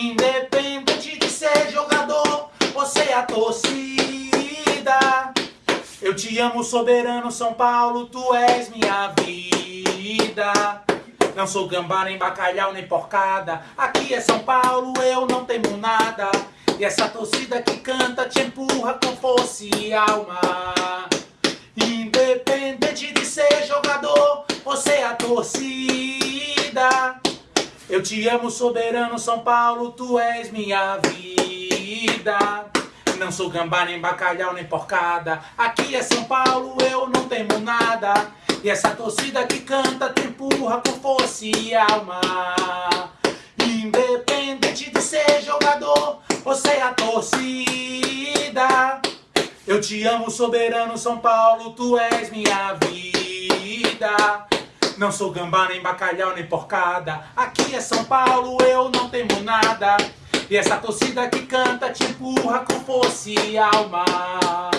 Independente de ser jogador, você é a torcida. Eu te amo, soberano São Paulo, tu és minha vida. Não sou gambá, nem bacalhau, nem porcada. Aqui é São Paulo, eu não temo nada. E essa torcida que canta te empurra com força e alma. Independente de ser jogador, você é a torcida. Eu te amo, soberano São Paulo, tu és minha vida. Não sou gambá, nem bacalhau, nem porcada. Aqui é São Paulo, eu não temo nada. E essa torcida que canta te empurra com força e alma. Independente de ser jogador, você é a torcida. Eu te amo, soberano São Paulo, tu és minha vida. Não sou gambá, nem bacalhau, nem porcada. Aqui é São Paulo, eu não temo nada. E essa torcida que canta te empurra com força e alma.